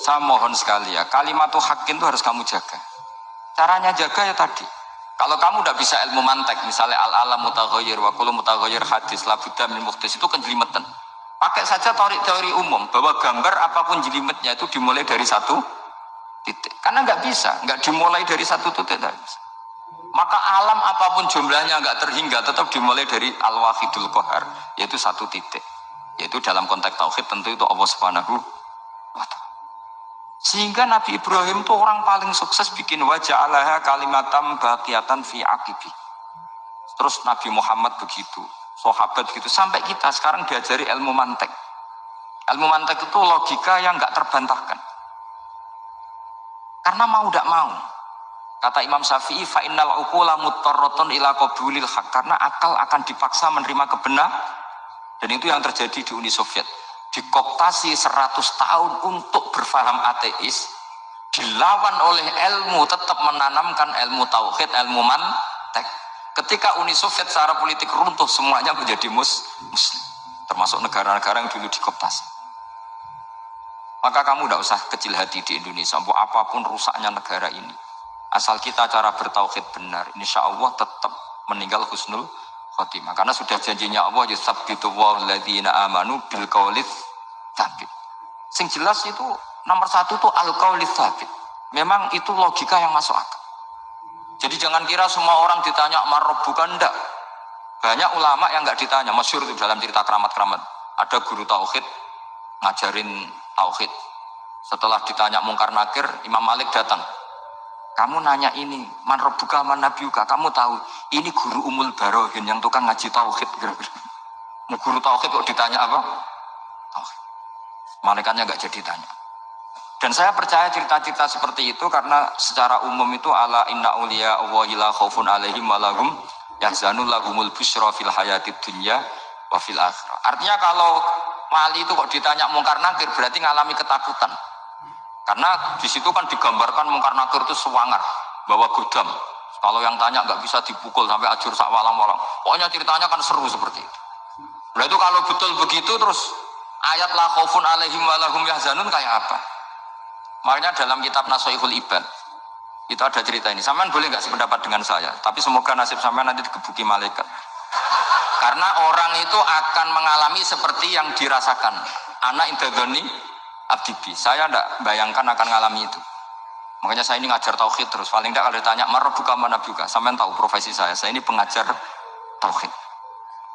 saya mohon sekali ya, kalimat hakin itu harus kamu jaga. Caranya jaga ya tadi. Kalau kamu udah bisa ilmu mantek, misalnya al-alam mutaghayyir wa kullu mutaghayyir hadis la budda min muhtis itu kan jelimetan. Pakai saja teori, teori umum bahwa gambar apa pun jelimetnya itu dimulai dari satu titik. Karena nggak bisa, nggak dimulai dari satu titik. Maka alam apa pun jumlahnya nggak terhingga tetap dimulai dari al-wahidul kohar, yaitu satu titik. Yaitu dalam konteks tauhid tentu itu Allah Subhanahu wa taala. Sehingga Nabi Ibrahim itu orang paling sukses bikin wajah Allah kalimatam bakiatan fi akibi. Terus Nabi Muhammad begitu, sahabat gitu sampai kita sekarang diajari ilmu mantek. Ilmu mantek itu logika yang nggak terbantahkan. Karena mau tidak mau. Kata Imam Syafi'i, fa innal uqula mutarratun ila qabulil haq. Karena akal akan dipaksa menerima kebenar dan itu yang terjadi di Uni Soviet. Dikooptasi 100 tahun untuk berfaham ateis, dilawan oleh ilmu tetap menanamkan ilmu tauhid, ilmu mantek. Ketika Uni Soviet secara politik runtuh, semuanya menjadi mus muslim. Termasuk negara-negara yang dulu dikooptasi. Maka kamu tidak usah kecil hati di Indonesia, apa pun rusaknya negara ini. Asal kita cara bertauhid benar, insya Allah tetap meninggal husnul khotimah. Karena sudah janjinya Allah yusabbitu walladzina amanu bil qaulis tsabit. Sing jelas itu nomor satu itu al qaulis tsabit. Memang itu logika yang masuk akal. Jadi jangan kira semua orang ditanya bukan ndak. Banyak ulama yang nggak ditanya, masyur itu dalam cerita keramat-keramat. Ada guru tauhid ngajarin tauhid. Setelah ditanya mungkar nakir, Imam Malik datang. Kamu nanya ini, man rabbuka man nabiyuka, kamu tahu ini guru umul barohin yang tukang ngaji tauhid kira-kira. Guru tauhid kok ditanya apa? Malaikatnya nggak jadi tanya. Dan saya percaya cerita-cerita seperti itu karena secara umum itu ala inna uliya Allahi la khaufun alaihim walahum yahzanul lahumul busra fil hayatid dunya wa fil akhirah. Artinya kalau wali itu kok ditanya mungkar nakir berarti ngalami ketakutan. Karena di situ kan digambarkan mungkar nakir itu sewangar, bawa gudam. Kalau yang tanya nggak bisa dipukul sampai ajur sak walang-walang. Pokoknya ceritanya kan seru seperti itu. Nah itu kalau betul begitu terus ayat la khaufun alaihim walahum yahzanun kayak apa? Makanya dalam kitab Nasoihul Ibad itu ada cerita ini. Saman boleh nggak sependapat dengan saya, tapi semoga nasib sampean nanti digebuki malaikat. Karena orang itu akan mengalami seperti yang dirasakan. Anak indadoni abdibi. Saya tidak bayangkan akan ngalami itu. Makanya saya ini ngajar tauhid terus. Paling tidak kalau ditanya, buka mana buka. Sampai tahu profesi saya. Saya ini pengajar tauhid.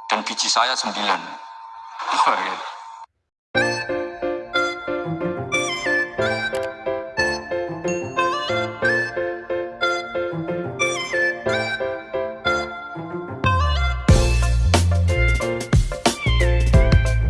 Dan biji saya sembilan.